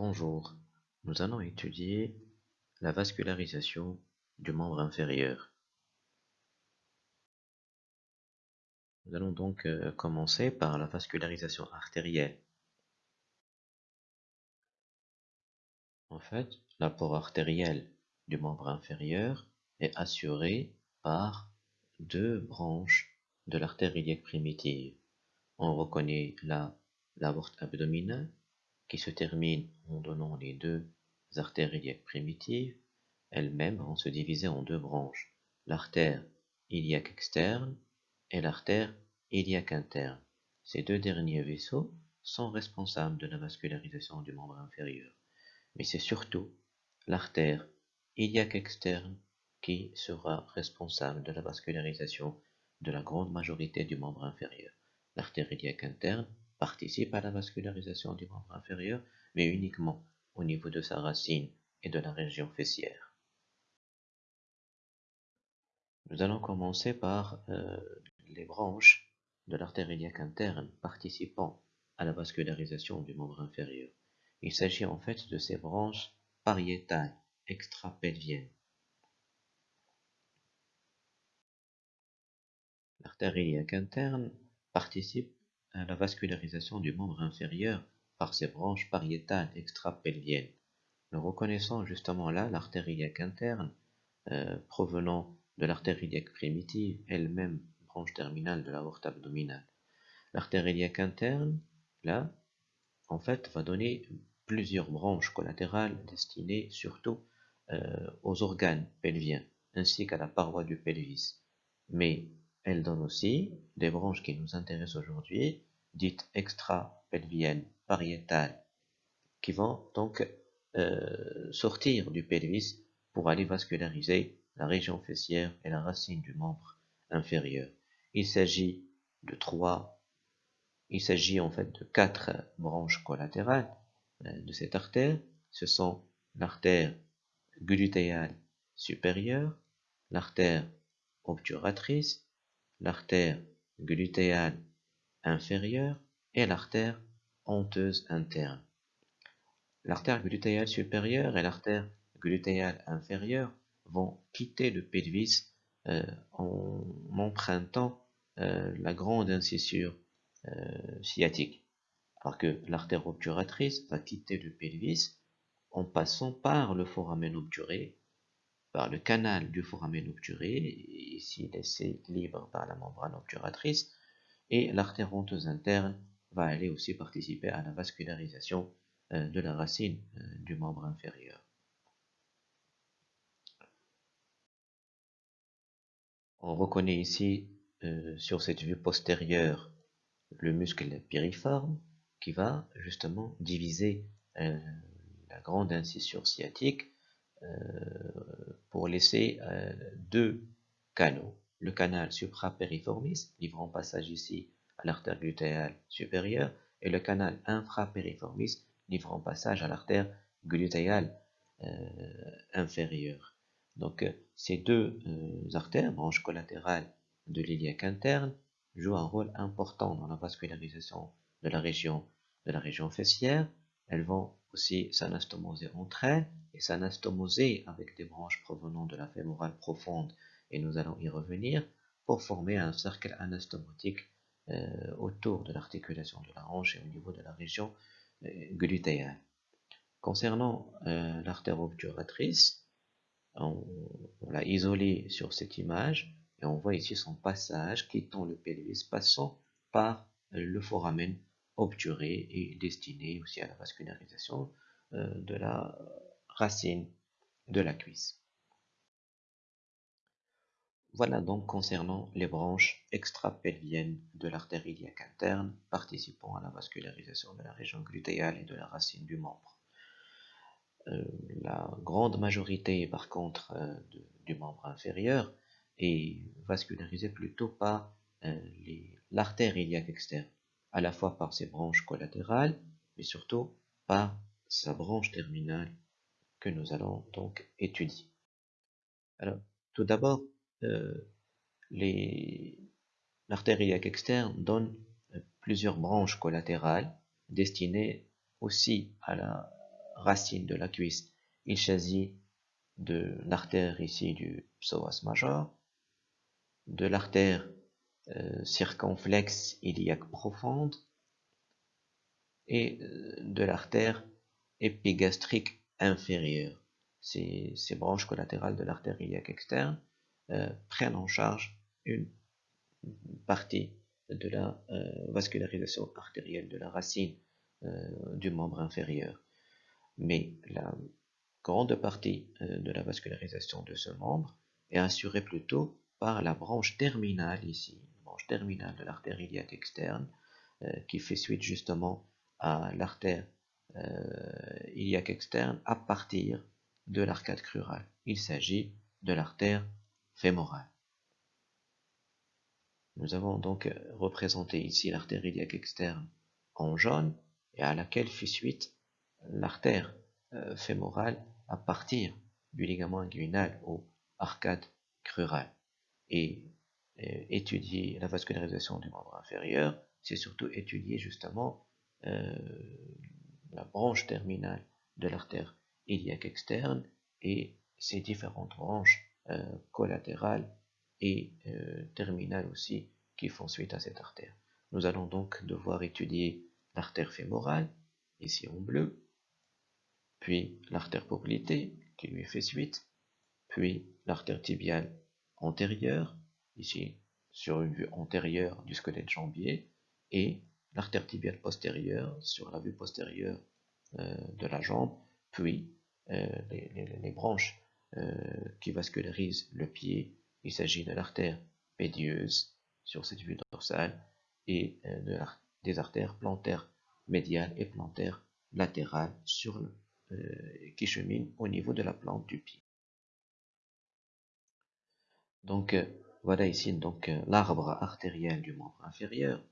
Bonjour, nous allons étudier la vascularisation du membre inférieur. Nous allons donc euh, commencer par la vascularisation artérielle. En fait, l'apport artériel du membre inférieur est assuré par deux branches de l'artère iliaque primitive. On reconnaît la l'aorte abdominale qui se termine en donnant les deux artères iliaques primitives, elles-mêmes vont se diviser en deux branches, l'artère iliaque externe et l'artère iliaque interne. Ces deux derniers vaisseaux sont responsables de la vascularisation du membre inférieur. Mais c'est surtout l'artère iliaque externe qui sera responsable de la vascularisation de la grande majorité du membre inférieur. L'artère iliaque interne participe à la vascularisation du membre inférieur, mais uniquement au niveau de sa racine et de la région fessière. Nous allons commencer par euh, les branches de l'artère iliaque interne participant à la vascularisation du membre inférieur. Il s'agit en fait de ces branches pariétales extrapelviennes. L'artère iliaque interne participe la vascularisation du membre inférieur par ses branches pariétales extrapelviennes. Nous reconnaissons justement là l'artère iliaque interne euh, provenant de l'artère iliaque primitive, elle-même branche terminale de l'aorte abdominale. L'artère iliaque interne, là, en fait, va donner plusieurs branches collatérales destinées surtout euh, aux organes pelviens, ainsi qu'à la paroi du pelvis. Mais elle donne aussi des branches qui nous intéressent aujourd'hui, dites extra-pelviennes, pariétales, qui vont donc euh, sortir du pelvis pour aller vasculariser la région fessière et la racine du membre inférieur. Il s'agit de trois, il s'agit en fait de quatre branches collatérales euh, de cette artère. Ce sont l'artère glutéale supérieure, l'artère obturatrice, l'artère glutéale inférieure et l'artère honteuse interne. L'artère glutéale supérieure et l'artère glutéale inférieure vont quitter le pelvis euh, en empruntant euh, la grande incisure euh, sciatique. Alors que l'artère obturatrice va quitter le pelvis en passant par le foramen obturé, par le canal du foramen obturé, ici laissé libre par la membrane obturatrice, et l'artère interne va aller aussi participer à la vascularisation euh, de la racine euh, du membre inférieur. On reconnaît ici euh, sur cette vue postérieure le muscle piriforme qui va justement diviser la grande incisure sciatique pour laisser deux canaux. Le canal suprapériformis, livrant passage ici à l'artère glutéale supérieure, et le canal infrapériformis, livrant passage à l'artère glutéale euh, inférieure. Donc, euh, ces deux euh, artères, branches collatérales de l'iliaque interne, jouent un rôle important dans la vascularisation de la région, de la région fessière. Elles vont aussi s'anastomoser entre elles et s'anastomoser avec des branches provenant de la fémorale profonde et nous allons y revenir pour former un cercle anastomotique euh, autour de l'articulation de la hanche et au niveau de la région euh, glutéale. Concernant euh, l'artère obturatrice, on, l'a isolée sur cette image et on voit ici son passage quittant le pelvis, passant par le foramen obturé et destiné aussi à la vascularisation de la racine de la cuisse. Voilà donc concernant les branches extrapelviennes de l'artère iliaque interne participant à la vascularisation de la région glutéale et de la racine du membre. Euh, la grande majorité, par contre, euh, du membre inférieur est vascularisée plutôt par euh, l'artère iliaque externe, à la fois par ses branches collatérales, mais surtout par sa branche terminale que nous allons donc étudier. Alors, tout d'abord, l'artère iliaque externe donne euh, plusieurs branches collatérales destinées aussi à la racine de la cuisse, il s'agit de l'artère ici du psoas major, de l'artère euh, circonflexe iliaque profonde. Et euh, de l'artère épigastrique inférieure. Ces, ces, branches collatérales de l'artère iliaque externe euh, prennent en charge une partie de la vascularisation artérielle de la racine du membre inférieur. Mais la grande partie de la vascularisation de ce membre est assurée plutôt par la branche terminale ici, terminale de l'artère iliaque externe euh, qui fait suite justement à l'artère euh, iliaque externe à partir de l'arcade crurale. Il s'agit de l'artère fémorale. Nous avons donc représenté ici l'artère iliaque externe en jaune et à laquelle fait suite l'artère euh, fémorale à partir du ligament inguinal au arcade crurale. Et étudier la vascularisation du membre inférieur, c'est surtout étudier justement euh, la branche terminale de l'artère iliaque externe et ses différentes branches euh, collatérales et euh, terminales aussi qui font suite à cette artère. Nous allons donc devoir étudier l'artère fémorale, ici en bleu, puis l'artère poplitée qui lui fait suite, puis l'artère tibiale antérieure, ici sur une vue antérieure du squelette jambier, et l'artère tibiale postérieure sur la vue postérieure euh, de la jambe, puis les, branches qui vascularisent le pied. Il s'agit de l'artère pédieuse sur cette vue dorsale et de des artères plantaires médiales et plantaires latérales sur qui cheminent au niveau de la plante du pied. Donc, voilà ici donc euh, l'arbre artériel du membre inférieur.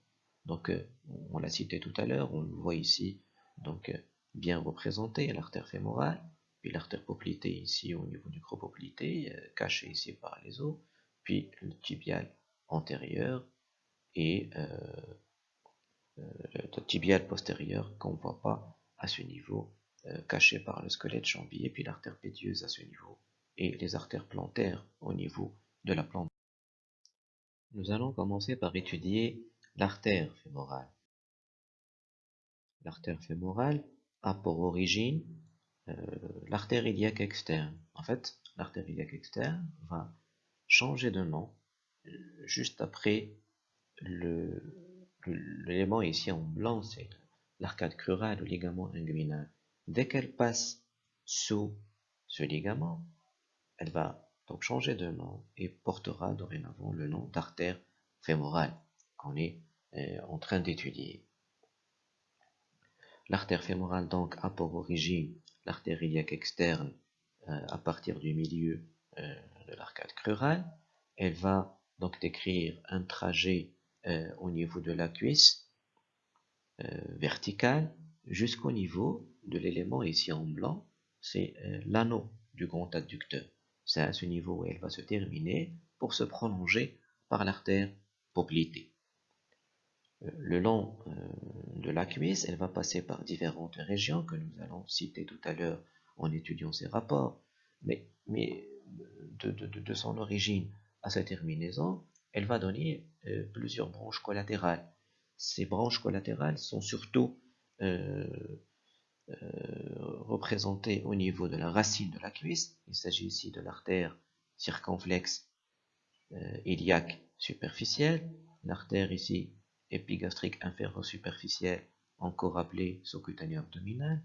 Donc euh, on l'a cité tout à l'heure, on le voit ici donc euh, bien représenté, l'artère fémorale, l'artère poplitée ici au niveau du gros poplité, caché ici par les os, puis le tibial antérieur et le tibial postérieur qu'on ne voit pas à ce niveau, caché par le squelette jambier, puis l'artère pédieuse à ce niveau, et les artères plantaires au niveau de la plante. Nous allons commencer par étudier l'artère fémorale. L'artère fémorale a pour origine euh, l'artère iliaque externe. En fait, l'artère iliaque externe va changer de nom euh, juste après l'élément ici en blanc, c'est l'arcade crurale, le ligament inguinal. Dès qu'elle passe sous ce ligament, elle va donc changer de nom et portera dorénavant le nom d'artère fémorale qu'on est euh, en train d'étudier. L'artère fémorale donc a pour origine l'artère iliaque externe euh, à partir du milieu euh, de l'arcade crurale. Elle va donc décrire un trajet au niveau de la cuisse verticale jusqu'au niveau de l'élément ici en blanc, c'est l'anneau du grand adducteur. C'est à ce niveau où elle va se terminer pour se prolonger par l'artère poplitée. Euh, le long euh, de la cuisse, elle va passer par différentes régions que nous allons citer tout à l'heure en étudiant ces rapports, mais, de, son origine à sa terminaison, elle va donner euh, plusieurs branches collatérales. Ces branches collatérales sont surtout euh, représenté au niveau de la racine de la cuisse. Il s'agit ici de l'artère circonflexe iliaque superficielle, l'artère ici épigastrique superficielle, encore appelée sous-cutanée abdominale,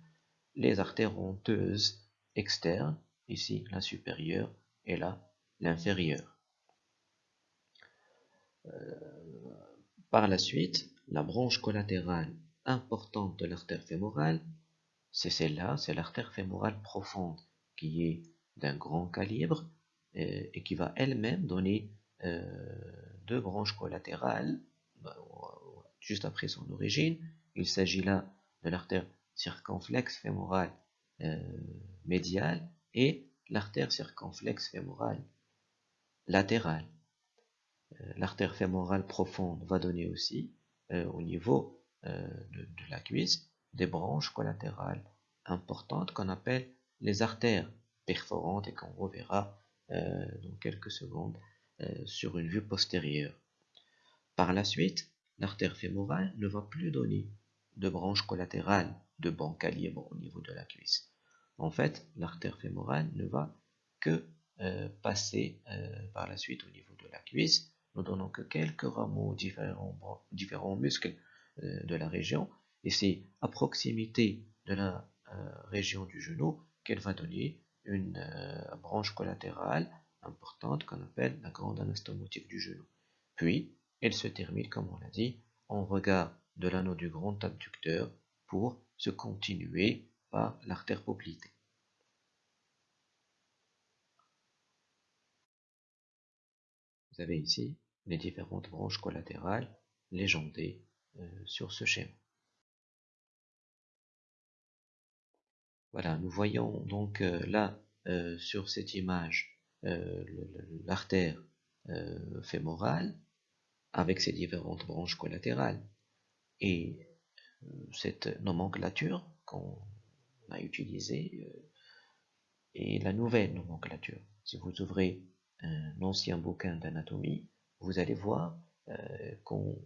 les artères honteuses externes, ici la supérieure et là l'inférieure. Euh, par la suite, la branche collatérale importante de l'artère fémorale c'est celle-là, c'est l'artère fémorale profonde qui est d'un grand calibre euh, et qui va elle-même donner euh, deux branches collatérales juste après son origine. Il s'agit là de l'artère circonflexe fémorale euh, médiale et l'artère circonflexe fémorale latérale. l'artère fémorale profonde va donner aussi au niveau de, la cuisse des branches collatérales importantes qu'on appelle les artères perforantes et qu'on reverra dans quelques secondes sur une vue postérieure. Par la suite, l'artère fémorale ne va plus donner de branche collatérale de bon calibre au niveau de la cuisse. En fait, l'artère fémorale ne va que euh, passer euh, par la suite au niveau de la cuisse, nous donnons que quelques rameaux différents, différents muscles euh, de la région, et c'est à proximité de la région du genou qu'elle va donner une branche collatérale importante qu'on appelle la grande anastomotique du genou. Puis, elle se termine, comme on l'a dit, en regard de l'anneau du grand abducteur pour se continuer par l'artère poplitée. Vous avez ici les différentes branches collatérales légendées euh, sur ce schéma. Voilà, nous voyons donc euh, là euh, sur cette image l'artère fémorale avec ses différentes branches collatérales. Et cette nomenclature qu'on a utilisée est la nouvelle nomenclature. Si vous ouvrez un ancien bouquin d'anatomie, vous allez voir euh, qu'on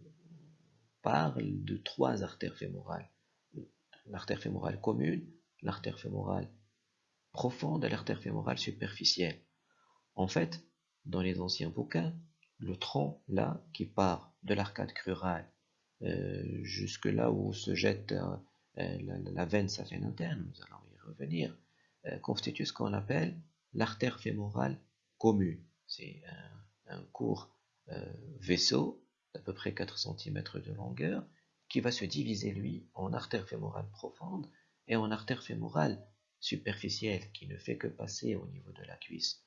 parle de trois artères fémorales. L'artère fémorale commune, l'artère fémorale profonde et l'artère fémorale superficielle. En fait, dans les anciens bouquins, le tronc là qui part de l'arcade crurale euh, jusque là où se jette euh, la, la, veine saphène interne, nous allons y revenir, constitue ce qu'on appelle l'artère fémorale commune. C'est un, court euh, vaisseau d'à peu près 4 cm de longueur qui va se diviser lui en artère fémorale profonde et en artère fémorale superficielle qui ne fait que passer au niveau de la cuisse.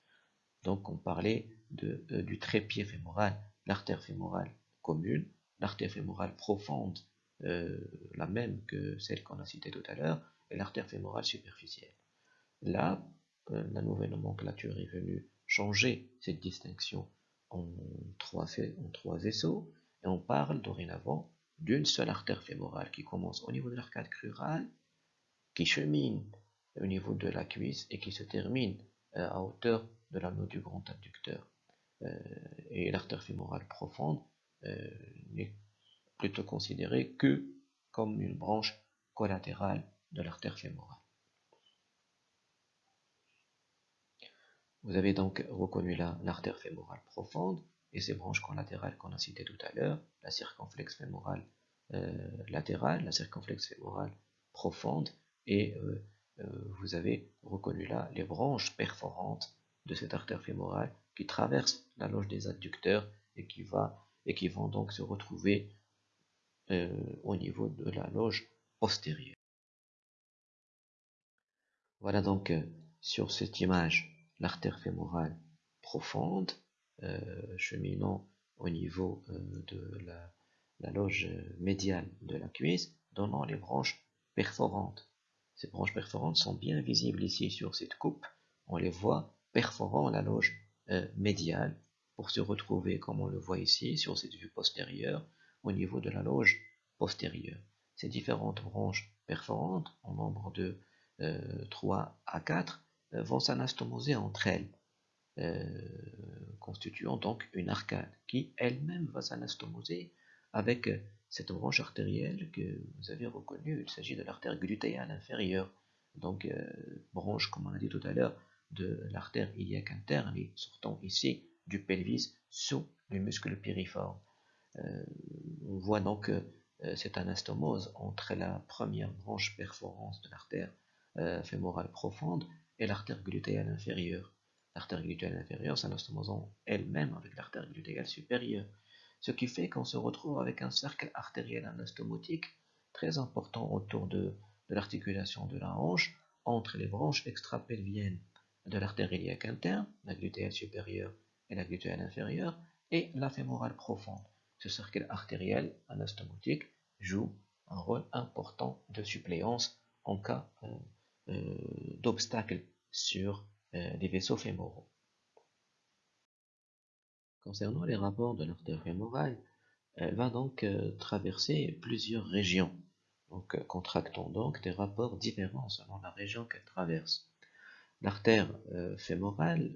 Donc on parlait euh, du trépied fémoral, l'artère fémorale commune, l'artère fémorale profonde, euh, la même que celle qu'on a citée tout à l'heure, et l'artère fémorale superficielle. Là, la nouvelle nomenclature est venue changer cette distinction en trois, en trois vaisseaux et on parle dorénavant d'une seule artère fémorale qui commence au niveau de l'arcade crurale, qui chemine au niveau de la cuisse et qui se termine euh, à hauteur de l'anneau du grand abducteur. Euh, et l'artère fémorale profonde euh, n'est plutôt considérée que comme une branche collatérale de l'artère fémorale. Vous avez donc reconnu l'artère fémorale profonde et ses branches collatérales qu'on a citées tout à l'heure, la circonflexe fémorale euh, latérale, la circonflexe fémorale profonde, et vous avez reconnu là les branches perforantes de cette artère fémorale qui traversent la loge des adducteurs et qui, va, et qui vont donc se retrouver au niveau de la loge postérieure. Voilà donc sur cette image l'artère fémorale profonde, euh, cheminant au niveau euh, de la, loge médiale de la cuisse, donnant les branches perforantes. Ces branches perforantes sont bien visibles ici sur cette coupe. On les voit perforant la loge euh, médiale pour se retrouver, comme on le voit ici, sur cette vue postérieure, au niveau de la loge postérieure. Ces différentes branches perforantes, en nombre de 3 à 4, euh, vont s'anastomoser entre elles, euh, constituant donc une arcade qui elle-même va s'anastomoser avec euh, cette branche artérielle que vous avez reconnue. Il s'agit de l'artère glutéale inférieure, donc branche, comme on a dit tout à l'heure, de l'artère iliaque interne sortant ici du pelvis sous le muscle piriforme. on voit donc cette anastomose entre la première branche perforante de l'artère fémorale profonde et l'artère glutéale inférieure. L'artère glutéale inférieure s'anastomosant elle-même avec l'artère glutéale supérieure, ce qui fait qu'on se retrouve avec un cercle artériel anastomotique très important autour de, l'articulation de la hanche entre les branches extrapelviennes de l'artère iliaque interne, la glutéale supérieure et la glutéale inférieure, et la fémorale profonde. Ce cercle artériel anastomotique joue un rôle important de suppléance en cas euh, euh, d'obstacles sur euh, les vaisseaux fémoraux. Concernant les rapports de l'artère fémorale, elle va donc traverser plusieurs régions. donc contractant donc des rapports différents selon la région qu'elle traverse. L'artère euh, fémorale,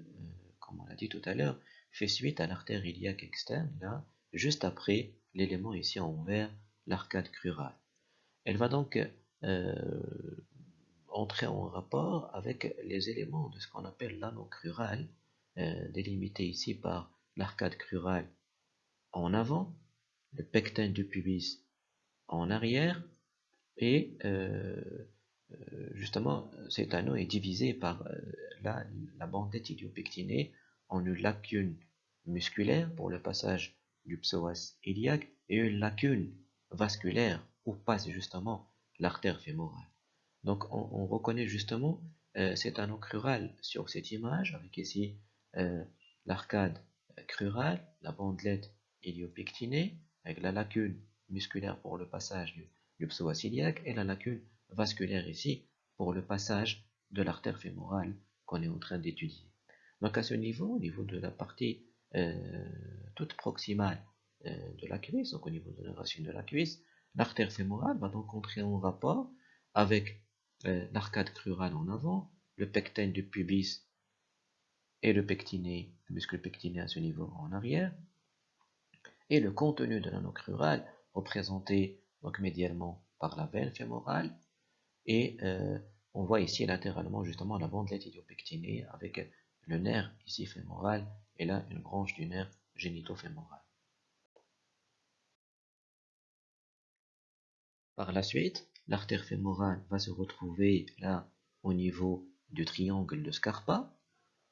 comme on l'a dit tout à l'heure, fait suite à l'artère iliaque externe, là, juste après l'élément ici en vert, l'arcade crurale. Elle va donc entrer en rapport avec les éléments de ce qu'on appelle l'anneau crural, délimité ici par l'arcade crurale en avant, le pecten du pubis en arrière, et euh, euh, justement cet anneau est divisé par euh, la, la idiopectinée en une lacune musculaire pour le passage du psoas iliaque et une lacune vasculaire où passe justement l'artère fémorale. Donc on, reconnaît justement cet anneau crural sur cette image avec ici l'arcade crurale, la bandelette iliopectinée avec la lacune musculaire pour le passage du, du psoas iliaque et la lacune vasculaire ici pour le passage de l'artère fémorale qu'on est en train d'étudier. Donc à ce niveau, au niveau de la partie euh, toute proximale euh, de la cuisse, donc au niveau de la racine de la cuisse, l'artère fémorale va donc entrer en rapport avec euh, l'arcade crurale en avant, le pecten du pubis et le pectiné, le muscle pectiné à ce niveau en arrière, et le contenu de l'anneau crural représenté donc médialement par la veine fémorale et euh, on voit ici latéralement justement la bandelette idiopectinée avec le nerf ici fémoral et là une branche du nerf génitofémoral. Par la suite, l'artère fémorale va se retrouver là au niveau du triangle de Scarpa.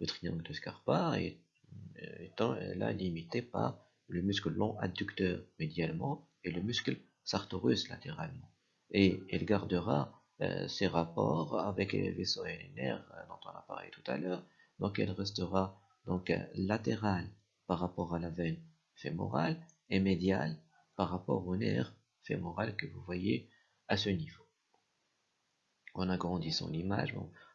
Le triangle de Scarpa est, étant là limité par le muscle long adducteur médialement et le muscle sartorus latéralement. Et elle gardera euh, ses rapports avec les vaisseaux nerfs euh, dont on a parlé tout à l'heure. Donc elle restera donc euh, latérale par rapport à la veine fémorale et médiale par rapport au nerf fémoral que vous voyez à ce niveau. En agrandissant l'image,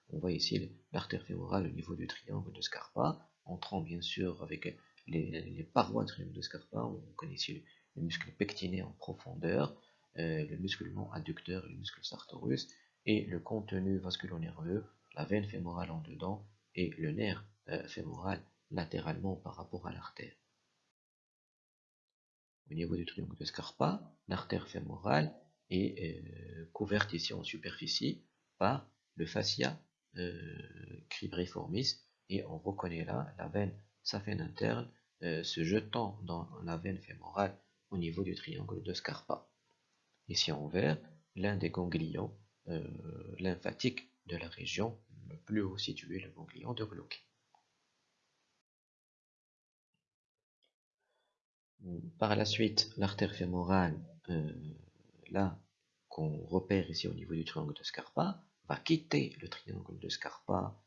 on voit ici l'artère fémorale au niveau du triangle de Scarpa, entrant bien sûr avec les, parois de Scarpa, on connaît ici le, muscle pectiné en profondeur, euh, le muscle non adducteur, le muscle sartorus, et le contenu vasculo-nerveux, la veine fémorale en dedans, et le nerf euh, fémoral latéralement par rapport à l'artère. Au niveau du triangle de Scarpa, l'artère fémorale est euh, couverte ici en superficie par le fascia cribriformis et on reconnaît là la veine saphène interne euh, se jetant dans la veine fémorale au niveau du triangle de Scarpa. Ici en vert, l'un des ganglions euh, lymphatiques de la région, le plus haut situé, le ganglion de Glauque. Par la suite, l'artère fémorale, euh, là qu'on repère ici au niveau du triangle de Scarpa, va quitter le triangle de Scarpa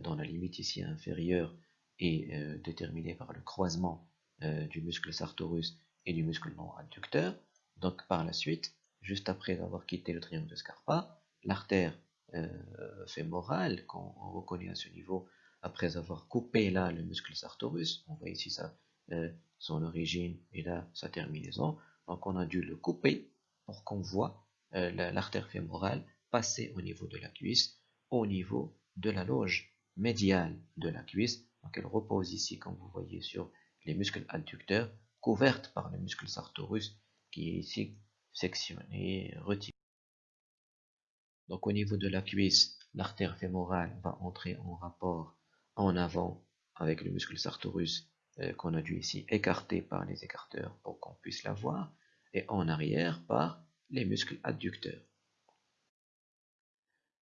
dans la limite ici inférieure est euh, déterminé par le croisement euh, du muscle sartorus et du muscle non adducteur. Donc par la suite, juste après avoir quitté le triangle de Scarpa, l'artère euh, fémorale, qu'on reconnaît à ce niveau, après avoir coupé là le muscle sartorus, on voit ici ça, son origine et là sa terminaison, donc on a dû le couper pour qu'on voit l'artère fémorale passer au niveau de la cuisse, au niveau de la loge médiale de la cuisse, donc elle repose ici, comme vous voyez, sur les muscles adducteurs, couvertes par le muscle sartorus, qui est ici sectionné, retiré. Donc au niveau de la cuisse, l'artère fémorale va entrer en rapport en avant avec le muscle sartorus euh, qu'on a dû ici écarter par les écarteurs pour qu'on puisse la voir, et en arrière par les muscles adducteurs.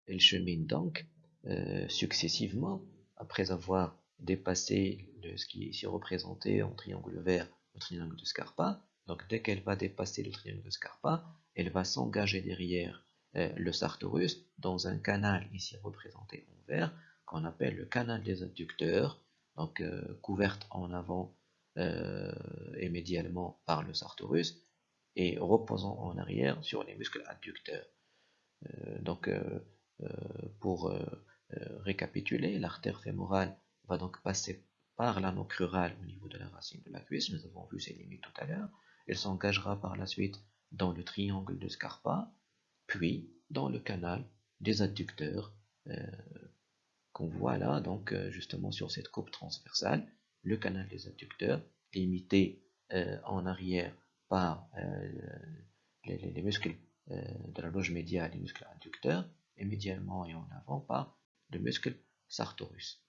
Elle chemine donc euh, successivement, après avoir dépasser ce qui est ici représenté en triangle vert, le triangle de Scarpa. Donc dès qu'elle va dépasser le triangle de Scarpa, elle va s'engager derrière euh, le sartorus dans un canal ici représenté en vert qu'on appelle le canal des adducteurs, donc euh, couverte en avant euh, et médialement par le sartorus et reposant en arrière sur les muscles adducteurs. donc pour récapituler, l'artère fémorale va donc passer par l'anneau crural au niveau de la racine de la cuisse, nous avons vu ses limites tout à l'heure, elle s'engagera par la suite dans le triangle de Scarpa, puis dans le canal des adducteurs qu'on voit là, donc justement sur cette coupe transversale, le canal des adducteurs limité en arrière par les, muscles de la loge médiale, les muscles adducteurs, et médialement et en avant par le muscle sartorus.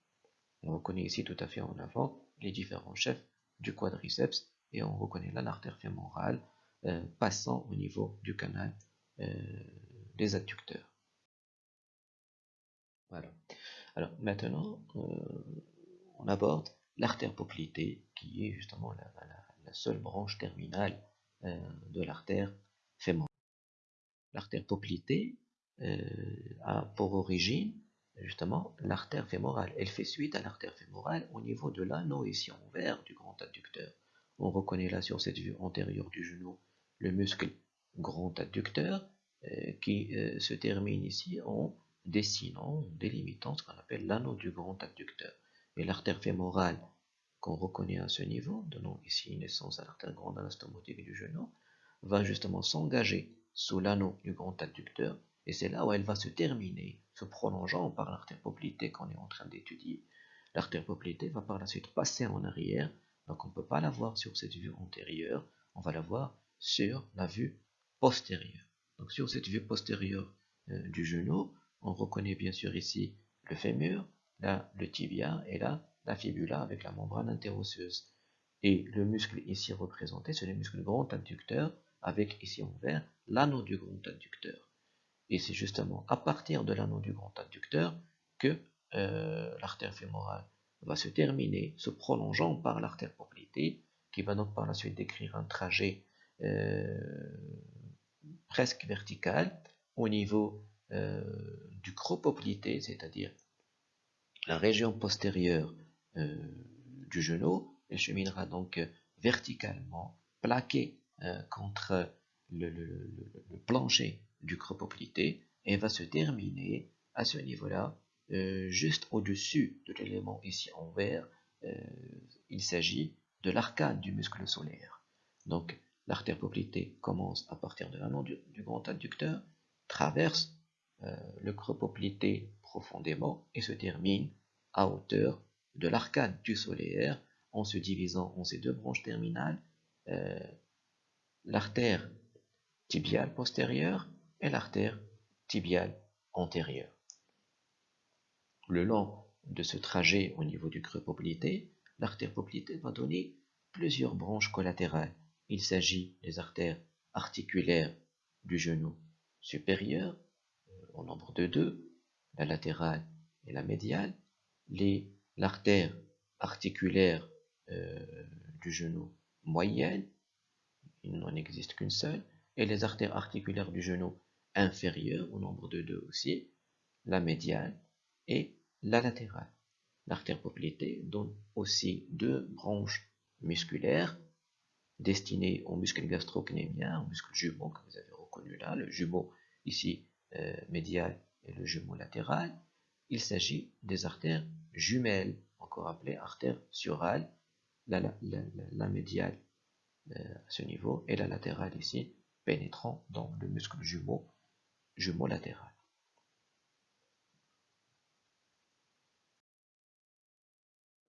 On reconnaît ici tout à fait en avant les différents chefs du quadriceps et on reconnaît là l'artère fémorale euh, passant au niveau du canal euh, des adducteurs. Voilà. Alors maintenant, euh, on aborde l'artère poplitée qui est justement la, seule branche terminale de l'artère fémorale. L'artère poplitée a pour origine justement l'artère fémorale. Elle fait suite à l'artère fémorale au niveau de l'anneau ici envers du grand adducteur. On reconnaît là sur cette vue antérieure du genou le muscle grand adducteur euh, qui euh, se termine ici en dessinant, en délimitant ce qu'on appelle l'anneau du grand adducteur. Et l'artère fémorale qu'on reconnaît à ce niveau, donnant ici naissance à l'artère grande anastomotique du genou, va justement s'engager sous l'anneau du grand adducteur et c'est là où elle va se terminer, se prolongeant par l'artère poplitée qu'on est en train d'étudier. L'artère poplitée va par la suite passer en arrière, donc on ne peut pas la voir sur cette vue antérieure, on va la voir sur la vue postérieure. Donc sur cette vue postérieure euh, du genou, on reconnaît bien sûr ici le fémur, là le tibia et là la fibula avec la membrane interosseuse. Et le muscle ici représenté, c'est le muscle grand adducteur avec ici en vert l'anneau du grand adducteur. Et c'est justement à partir de l'anneau du grand adducteur que euh, l'artère fémorale va se terminer, se prolongeant par l'artère poplitée, qui va donc par la suite décrire un trajet euh, presque vertical au niveau euh, du creux poplité, c'est-à-dire la région postérieure du genou, elle cheminera donc verticalement, plaquée contre le plancher du cropoplité et va se terminer à ce niveau-là, euh, juste au-dessus de l'élément ici en vert. Euh, il s'agit de l'arcade du muscle solaire. Donc l'artère poplitée commence à partir de l'anneau du, grand adducteur, traverse euh, le creux poplité profondément et se termine à hauteur de l'arcade du solaire en se divisant en ces deux branches terminales, l'artère tibiale postérieure et l'artère tibiale antérieure. Le long de ce trajet au niveau du creux poplité, l'artère poplité va donner plusieurs branches collatérales. Il s'agit des artères articulaires du genou supérieur, euh, au nombre de deux, la latérale et la médiale, l'artère articulaire euh, du genou moyenne, il n'en existe qu'une seule, et les artères articulaires du genou inférieure, au nombre de deux aussi, la médiale et la latérale. L'artère poplitée donne aussi deux branches musculaires destinées au muscle gastrocnémien, au muscle jumeau que vous avez reconnu là, le jumeau ici euh, médial et le jumeau latéral. Il s'agit des artères jumelles, encore appelées artères surales, la, la, médiale euh, à ce niveau et la latérale ici, pénétrant dans le muscle jumeau jumeau latéral.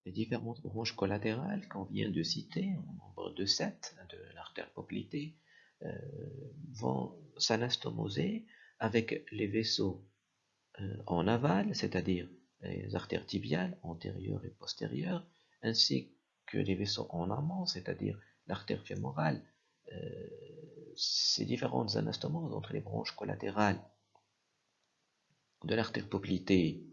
Les différentes branches collatérales qu'on vient de citer, en nombre de 7 de l'artère poplitée, euh, vont s'anastomoser avec les vaisseaux euh, en aval, c'est-à-dire les artères tibiales antérieures et postérieures, ainsi que les vaisseaux en amont, c'est-à-dire l'artère fémorale. Euh, ces différentes anastomoses entre les branches collatérales de l'artère poplitée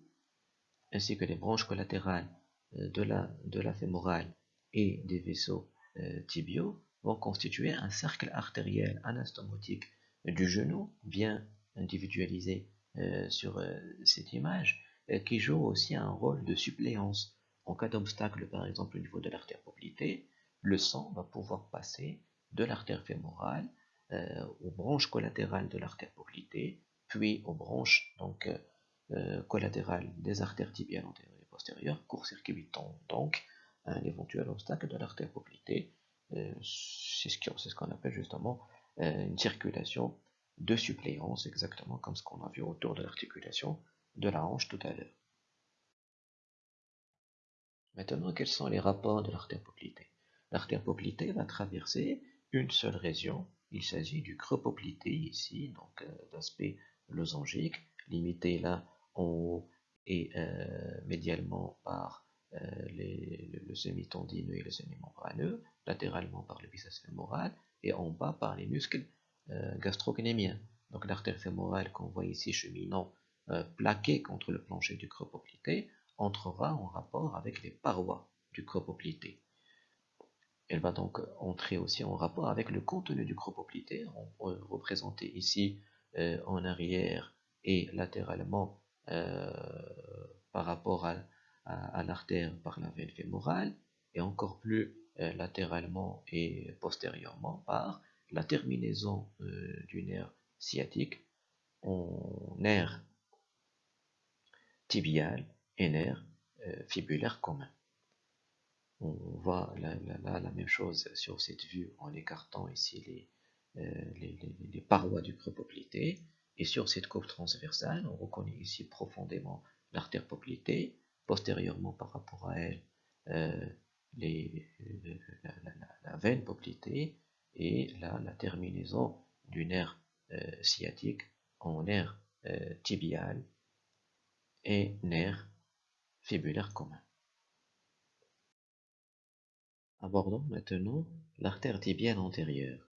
ainsi que les branches collatérales de la, de la fémorale et des vaisseaux euh, tibiaux vont constituer un cercle artériel anastomotique du genou bien individualisé sur cette image qui joue aussi un rôle de suppléance. En cas d'obstacle par exemple au niveau de l'artère poplitée le sang va pouvoir passer de l'artère fémorale euh, aux branches collatérales de l'artère poplitée, puis aux branches donc, euh, euh, collatérales des artères tibiales antérieures et postérieures, court-circuitant donc un éventuel obstacle de l'artère poplitée. c'est ce qu'on appelle justement une circulation de suppléance, exactement comme ce qu'on a vu autour de l'articulation de la hanche tout à l'heure. Maintenant, quels sont les rapports de l'artère poplitée L'artère poplitée va traverser une seule région. Il s'agit du creux poplité ici, donc euh, d'aspect losangique, limité là en et euh, médialement par euh, le, semi-tendineux et le semi-membraneux, latéralement par le biceps fémoral et en bas par les muscles gastrocnémiens. Donc l'artère fémorale qu'on voit ici cheminant plaquée contre le plancher du creux entrera en rapport avec les parois du creux. Elle va donc entrer aussi en rapport avec le contenu du creux représenté ici euh, en arrière et latéralement euh, par rapport à, l'artère par la veine fémorale, et encore plus euh, latéralement et postérieurement par la terminaison du nerf sciatique en nerf tibial et nerf fibulaire commun on voit la, la, même chose sur cette vue en écartant ici les, euh, parois du creux poplité. Et sur cette coupe transversale, on reconnaît ici profondément l'artère poplitée, postérieurement par rapport à elle, euh, la, veine poplitée, et la terminaison du nerf euh, sciatique en nerf tibial et nerf fibulaire commun. Abordons maintenant l'artère tibiale antérieure.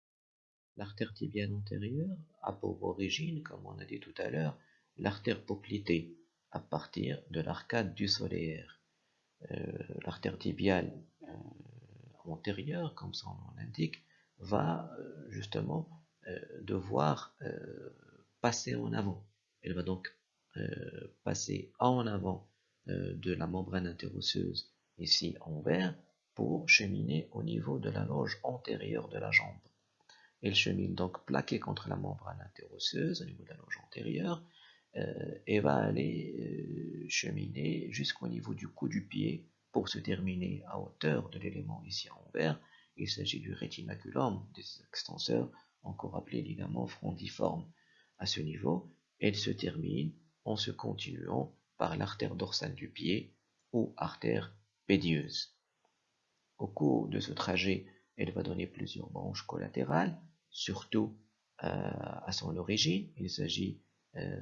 L'artère tibiale antérieure a pour origine, comme on a dit tout à l'heure, l'artère poplitée à partir de l'arcade du solaire. Euh, l'artère tibiale euh, antérieure, comme son nom l'indique, va euh, justement devoir passer en avant. Elle va donc passer en avant de la membrane interosseuse ici en vert pour cheminer au niveau de la loge antérieure de la jambe. Elle chemine donc plaquée contre la membrane interosseuse au niveau de la loge antérieure euh, et va aller euh, cheminer jusqu'au niveau du cou du pied pour se terminer à hauteur de l'élément ici en vert. Il s'agit du rétinaculum des extenseurs, encore appelé ligament frondiforme. À ce niveau, elle se termine en se continuant par l'artère dorsale du pied ou artère pédieuse. Au cours de ce trajet, elle va donner plusieurs branches collatérales, surtout euh, à son origine. Il s'agit euh,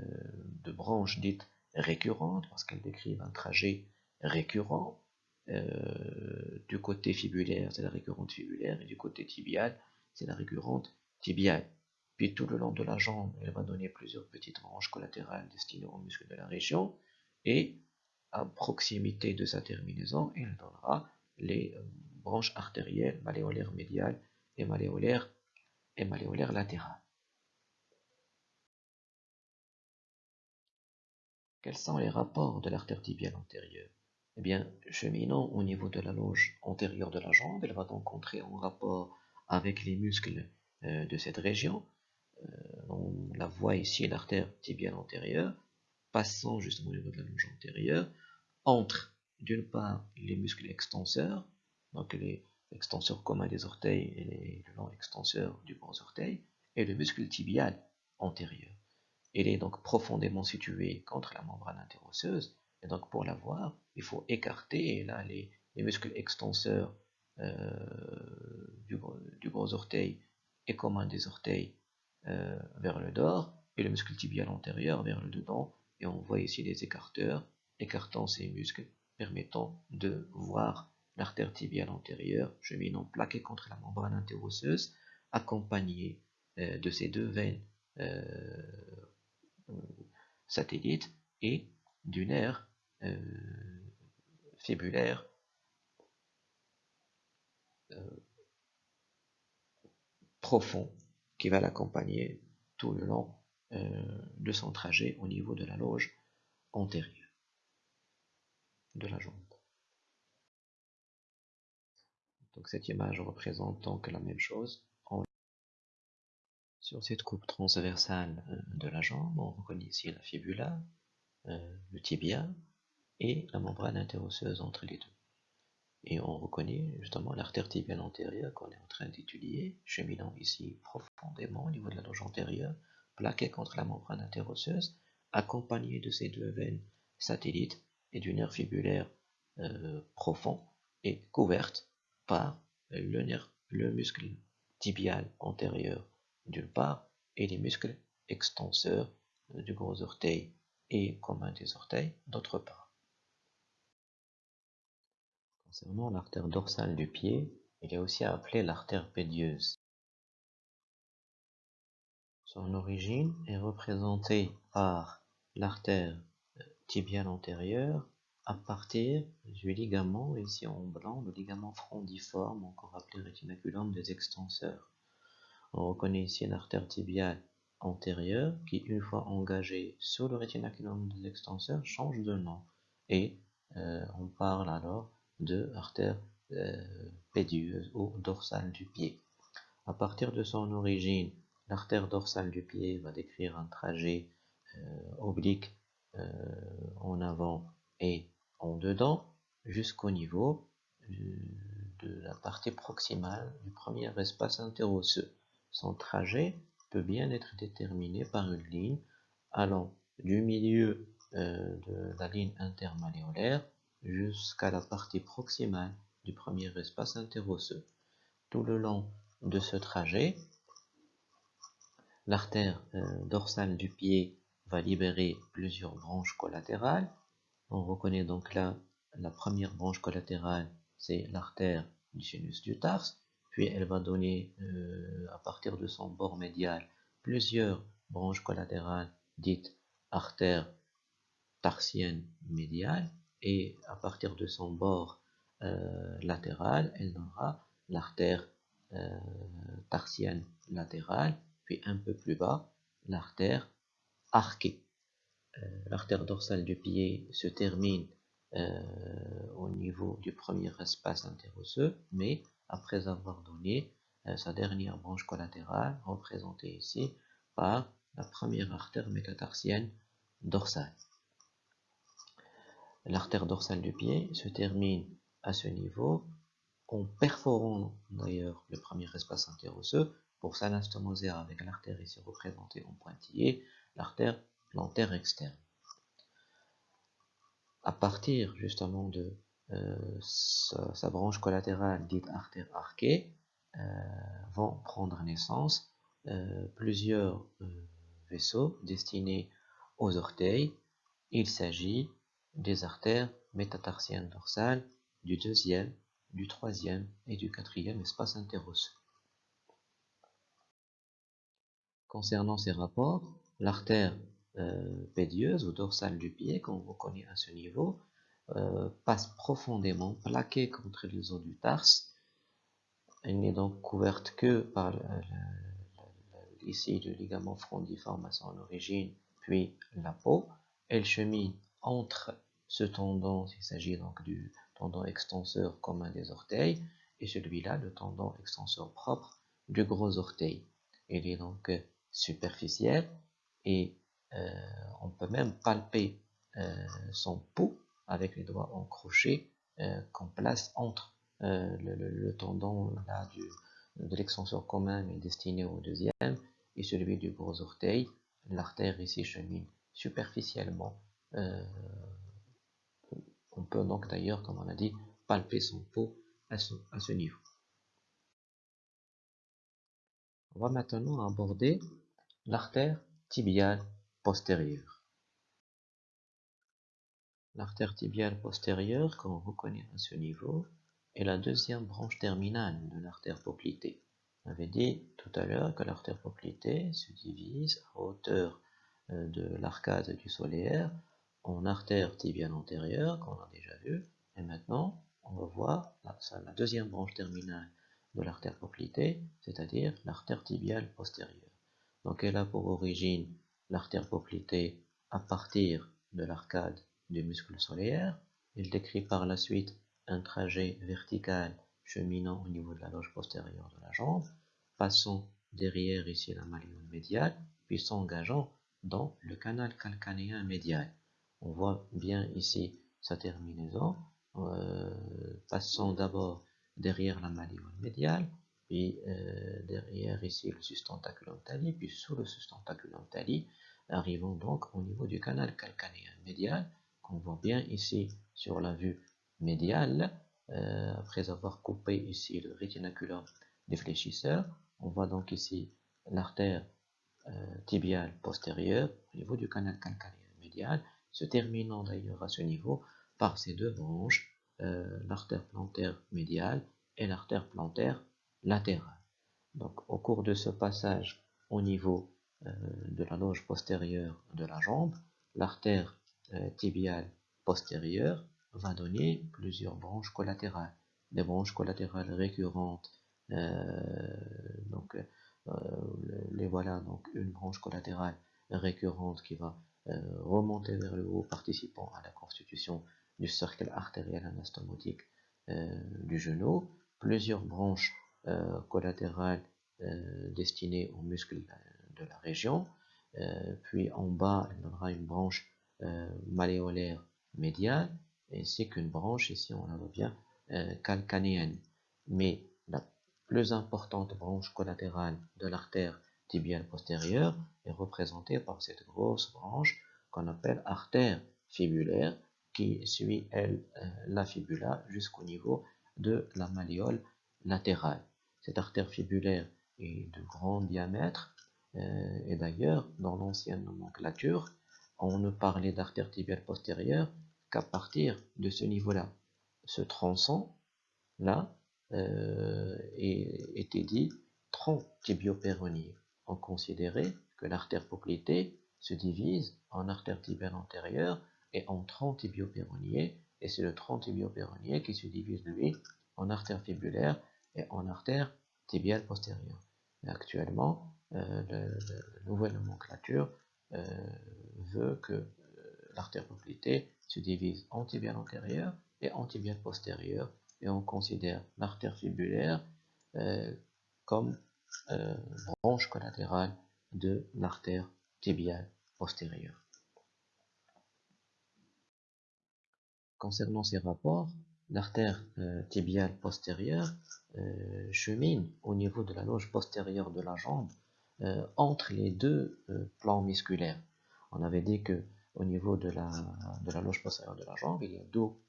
de branches dites récurrentes parce qu'elles décrivent un trajet récurrent. Euh, du côté fibulaire, c'est la récurrente fibulaire, et du côté tibial, c'est la récurrente tibiale. Puis tout le long de la jambe, elle va donner plusieurs petites branches collatérales destinées aux muscles de la région, et à proximité de sa terminaison, elle donnera les branches artérielles, malléolaires médiales et malléolaires et malléolaires latérales. Quels sont les rapports de l'artère tibiale antérieure? Eh bien, cheminant au niveau de la loge antérieure de la jambe, elle va donc entrer en rapport avec les muscles euh, de cette région. Euh, on la voit ici, l'artère tibiale antérieure, passant justement au niveau de la loge antérieure, entre d'une part les muscles extenseurs donc les extenseurs communs des orteils et le long extenseur du gros orteil, et le muscle tibial antérieur. Il est donc profondément situé contre la membrane interosseuse, et donc pour l'avoir, il faut écarter là, les, muscles extenseurs euh, du, gros orteil et commun des orteils euh, vers le dehors, et le muscle tibial antérieur vers le dedans, et on voit ici les écarteurs écartant ces muscles permettant de voir l'artère tibiale antérieure cheminant plaquée contre la membrane interosseuse, accompagnée euh, de ces deux veines euh, satellites et du nerf euh, fibulaire profond qui va l'accompagner tout le long de son trajet au niveau de la loge antérieure de la jambe. Donc cette image représente donc la même chose. Sur cette coupe transversale euh, de la jambe, on reconnaît ici la fibula, euh, le tibia et la membrane interosseuse entre les deux. Et on reconnaît justement l'artère tibiale antérieure qu'on est en train d'étudier, cheminant ici profondément au niveau de la loge antérieure plaqué contre la membrane interosseuse, accompagné de ces deux veines satellites et du nerf fibulaire euh, profond et couverte par le, muscle tibial antérieur d'une part et les muscles extenseurs du gros orteil et commun des orteils d'autre part. Concernant l'artère dorsale du pied, il est aussi appelé l'artère pédieuse. Son origine est représentée par l'artère tibiale antérieure à partir du ligament, ici en blanc, le ligament frondiforme, encore appelé rétinaculum des extenseurs. On reconnaît ici une artère tibiale antérieure qui, une fois engagée sur le rétinaculum des extenseurs, change de nom. Et euh, on parle alors de artère euh, pédieuse ou dorsale du pied. À partir de son origine, l'artère dorsale du pied va décrire un trajet euh, oblique en avant et en dedans jusqu'au niveau de la partie proximale du premier espace interosseux. Son trajet peut bien être déterminé par une ligne allant du milieu euh, de la ligne intermalléolaire jusqu'à la partie proximale du premier espace interosseux. Tout le long de ce trajet, l'artère euh, dorsale du pied va libérer plusieurs branches collatérales. On reconnaît donc là la première branche collatérale, c'est l'artère du sinus du tarse. Puis elle va donner euh, à partir de son bord médial plusieurs branches collatérales dites artères tarsiennes médiales. Et à partir de son bord euh, latéral elle donnera l'artère euh, tarsienne latérale. Puis un peu plus bas l'artère arquée. L'artère dorsale du pied se termine au niveau du premier espace interosseux mais après avoir donné euh, sa dernière branche collatérale, représentée ici par la première artère métatarsienne dorsale. L'artère dorsale du pied se termine à ce niveau en perforant d'ailleurs le premier espace interosseux pour s'anastomoser avec l'artère ici représentée en pointillé, plantaire externe. À partir justement de euh, sa, branche collatérale dite artère arquée euh, vont prendre naissance euh, plusieurs vaisseaux destinés aux orteils. Il s'agit des artères métatarsiennes dorsales du deuxième, du troisième et du quatrième espace interosseux. Concernant ces rapports, l'artère pédieuse ou dorsale du pied qu'on reconnaît à ce niveau euh, passe profondément, plaquée contre les os du tarse. Elle n'est donc couverte que par ici le ligament frondiforme à son origine, puis la peau. Elle chemine entre ce tendon, il s'agit donc du tendon extenseur commun des orteils, et celui-là, le tendon extenseur propre du gros orteil. Elle est donc superficielle et euh, on peut même palper euh, son pouls avec les doigts en euh, qu'on place entre euh, le, tendon de l'extenseur commun destiné au deuxième et celui du gros orteil. L'artère ici chemine superficiellement. Euh, on peut donc d'ailleurs, comme on a dit, palper son ce, à ce niveau. On va maintenant aborder l'artère tibiale postérieure. L'artère tibiale postérieure, qu'on reconnaît à ce niveau, est la deuxième branche terminale de l'artère poplitée. On avait dit tout à l'heure que l'artère poplitée se divise à hauteur euh, de l'arcade du solaire en artère tibiale antérieure, qu'on a déjà vu, et maintenant on va voir la, la deuxième branche terminale de l'artère poplitée, c'est-à-dire l'artère tibiale postérieure. Donc elle a pour origine l'artère poplitée à partir de l'arcade du muscle solaire. Il décrit par la suite un trajet vertical cheminant au niveau de la loge postérieure de la jambe, passant derrière ici la malléole médiale, puis s'engageant dans le canal calcanéen médial. On voit bien ici sa terminaison, euh, passant d'abord derrière la malléole médiale, puis derrière ici le sustentaculum tali, puis sous le sustentaculum tali, arrivons donc au niveau du canal calcanéen médial, qu'on voit bien ici sur la vue médiale, après avoir coupé ici le rétinaculum défléchisseur, on voit donc ici l'artère tibiale postérieure au niveau du canal calcanéen médial, se terminant d'ailleurs à ce niveau par ces deux branches, l'artère plantaire médiale et l'artère plantaire latérale. Donc au cours de ce passage au niveau euh, de la loge postérieure de la jambe, l'artère euh, tibiale postérieure va donner plusieurs branches collatérales. Des branches collatérales récurrentes, euh, donc les voilà, donc une branche collatérale récurrente qui va remonter vers le haut, participant à la constitution du cercle artériel anastomotique du genou, plusieurs branches euh, collatérales euh, destinées aux muscles de la région. Euh, puis en bas, y aura une branche malléolaire médiale, ainsi qu'une branche, ici on la voit bien, calcanéenne. Mais la plus importante branche collatérale de l'artère tibiale postérieure est représentée par cette grosse branche qu'on appelle artère fibulaire qui suit elle la fibula jusqu'au niveau de la malléole latérale. Cette artère fibulaire est de grand diamètre euh, et d'ailleurs dans l'ancienne nomenclature on ne parlait d'artère tibiale postérieure qu'à partir de ce niveau-là. Ce tronçon là euh, était dit tronc tibiopéronier. On considérait que l'artère poplitée se divise en artère tibiale antérieure et en tronc tibiopéronier et c'est le tronc tibiopéronier qui se divise lui en artère fibulaire et en artère tibiale postérieure. Actuellement, euh, la nouvelle nomenclature euh, veut que euh, l'artère poplitée se divise en tibiale antérieure et en tibiale postérieure, et on considère l'artère fibulaire comme branche collatérale de l'artère tibiale postérieure. Concernant ces rapports, l'artère tibiale postérieure euh, chemine au niveau de la loge postérieure de la jambe euh, entre les deux euh, plans musculaires. On avait dit que au niveau de la, de la loge postérieure de la jambe, il y a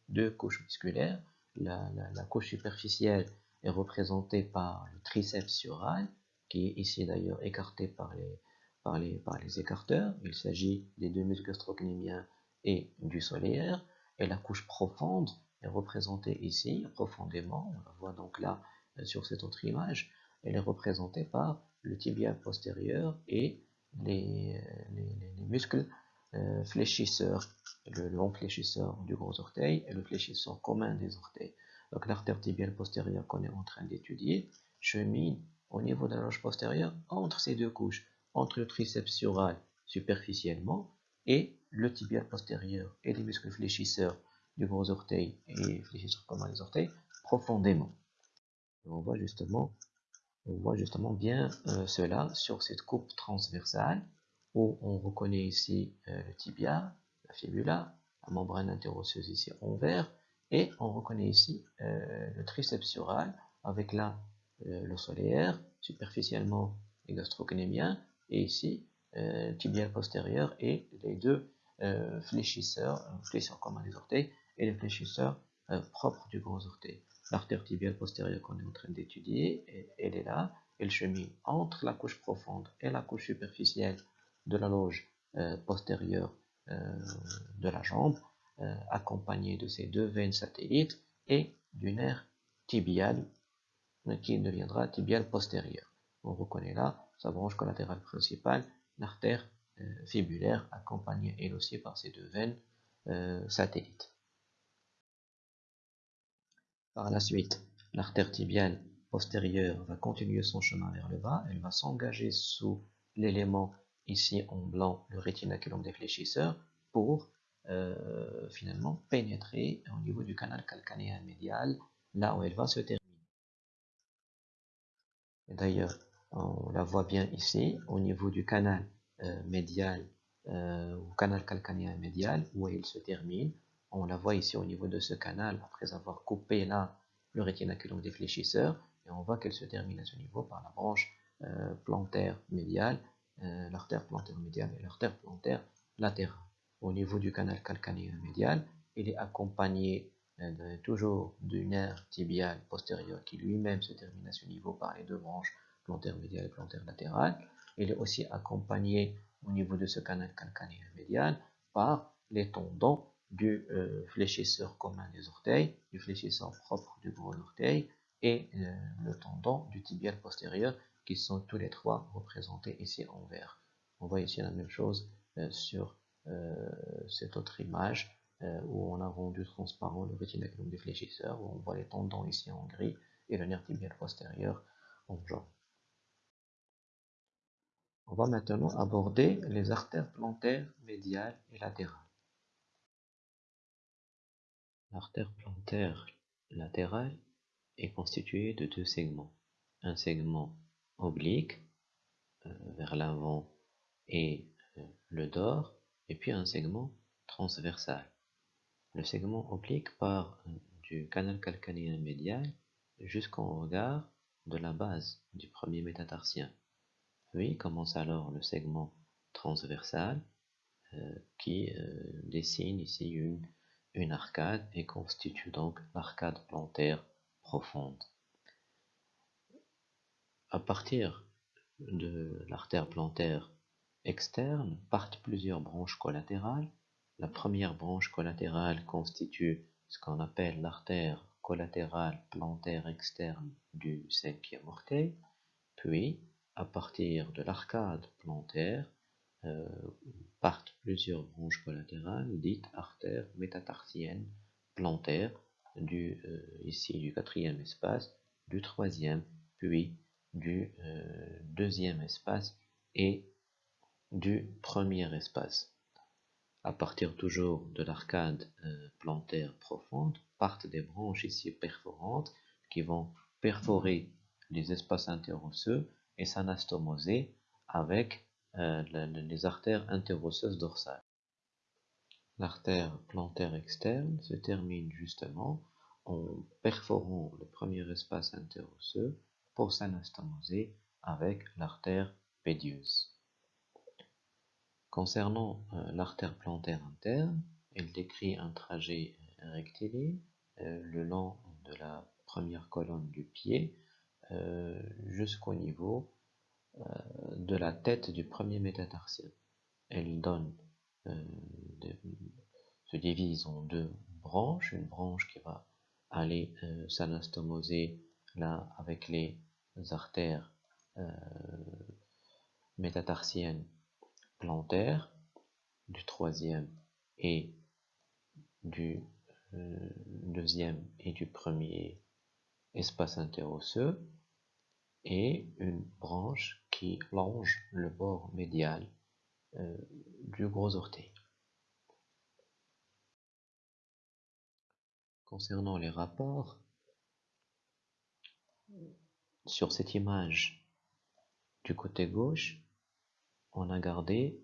deux, couches musculaires. La, la, couche superficielle est représentée par le triceps sural, qui est ici d'ailleurs écarté par les, par, les, par les écarteurs. Il s'agit des deux muscles gastrocnémiens et du solaire. Et la couche profonde est représentée ici, profondément. On la voit donc là sur cette autre image, elle est représentée par le tibia postérieur et les, muscles euh, fléchisseurs, le long fléchisseur du gros orteil et le fléchisseur commun des orteils. Donc l'artère tibiale postérieure qu'on est en train d'étudier chemine au niveau de la loge postérieure entre ces deux couches, entre le triceps sural superficiellement et le tibial postérieur et les muscles fléchisseurs du gros orteil et fléchisseurs communs des orteils profondément on voit justement, bien euh, cela sur cette coupe transversale où on reconnaît ici euh, le tibia, la fibula, la membrane interosseuse ici en vert et on reconnaît ici euh, le triceps sural avec là le solaire, superficiellement les gastrocnémiens et ici tibial postérieur et les deux fléchisseurs, fléchisseurs communs des orteils et les fléchisseurs propres du gros orteil l'artère tibiale postérieure qu'on est en train d'étudier, elle est là, elle chemine entre la couche profonde et la couche superficielle de la loge euh, postérieure euh, de la jambe, euh, accompagnée de ces deux veines satellites et du nerf tibial qui deviendra tibial postérieur. On reconnaît là sa branche collatérale principale, l'artère fibulaire accompagnée elle aussi par ces deux veines satellites. Par la suite, l'artère tibiale postérieure va continuer son chemin vers le bas, elle va s'engager sous l'élément ici en blanc, le rétinaculum défléchisseur, pour euh, finalement pénétrer au niveau du canal calcanéen médial, là où elle va se terminer. D'ailleurs, on la voit bien ici, au niveau du canal euh, médial, euh, ou canal calcanéen médial, où elle se termine, on la voit ici au niveau de ce canal, après avoir coupé là le rétinaculum défléchisseur, et on voit qu'elle se termine à ce niveau par la branche euh, plantaire médiale, euh, l'artère plantaire médiale et l'artère plantaire latérale. Au niveau du canal calcanéen médial, il est accompagné euh, toujours du nerf tibial postérieur qui lui-même se termine à ce niveau par les deux branches plantaire médiale et plantaire latérale. Il est aussi accompagné au niveau de ce canal calcanéen médial par les tendons du euh, fléchisseur commun des orteils, du fléchisseur propre du gros orteil et euh, le tendon du tibial postérieur qui sont tous les trois représentés ici en vert. On voit ici la même chose euh, sur cette autre image où on a rendu transparent le rétinaculum du fléchisseur, où on voit les tendons ici en gris et le nerf tibial postérieur en jaune. On va maintenant aborder les artères plantaires médiales et latérales. L'artère plantaire latérale est constituée de deux segments. Un segment oblique euh, vers l'avant et euh, le dors, et puis un segment transversal. Le segment oblique part euh, du canal calcanéen médial jusqu'en regard de la base du premier métatarsien. Puis commence alors le segment transversal qui dessine ici une une arcade et constitue donc l'arcade plantaire profonde. À partir de l'artère plantaire externe partent plusieurs branches collatérales. La première branche collatérale constitue ce qu'on appelle l'artère collatérale plantaire externe du cinquième orteil. Puis, à partir de l'arcade plantaire, euh, partent plusieurs branches collatérales dites artères métatarsiennes plantaires du, euh, ici du quatrième espace, du troisième, puis du euh, deuxième espace et du premier espace. À partir toujours de l'arcade plantaire profonde, partent des branches ici perforantes qui vont perforer les espaces interosseux et s'anastomoser avec euh, les artères interosseuses dorsales. L'artère plantaire externe se termine justement en perforant le premier espace interosseux pour s'anastomoser avec l'artère pédieuse. Concernant euh, l'artère plantaire interne, elle décrit un trajet rectiligne euh, le long de la première colonne du pied jusqu'au niveau de la tête du premier métatarsien. Elle donne, euh, se divise en deux branches, une branche qui va aller euh, s'anastomoser là avec les artères métatarsiennes plantaires du troisième et du deuxième et du premier espace interosseux et une branche qui longe le bord médial euh, du gros orteil. Concernant les rapports, sur cette image du côté gauche, on a gardé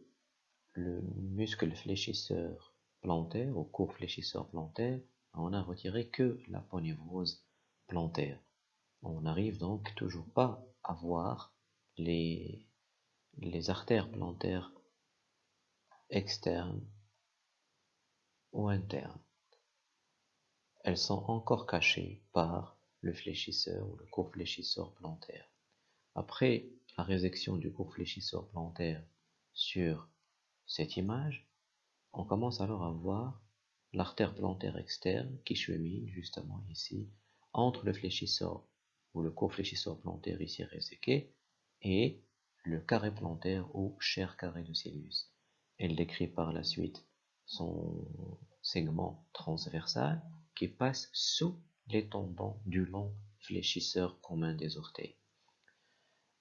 le muscle fléchisseur plantaire ou court fléchisseur plantaire, on a retiré que la ponévrose plantaire. On n'arrive donc toujours pas à voir les, artères plantaires externes ou internes. Elles sont encore cachées par le fléchisseur ou le court fléchisseur plantaire. Après la résection du court fléchisseur plantaire sur cette image, on commence alors à voir l'artère plantaire externe qui chemine justement ici entre le fléchisseur ou le court fléchisseur plantaire ici réséqué et le carré plantaire ou chair carré de Célius. Elle décrit par la suite son segment transversal qui passe sous les tendons du long fléchisseur commun des orteils.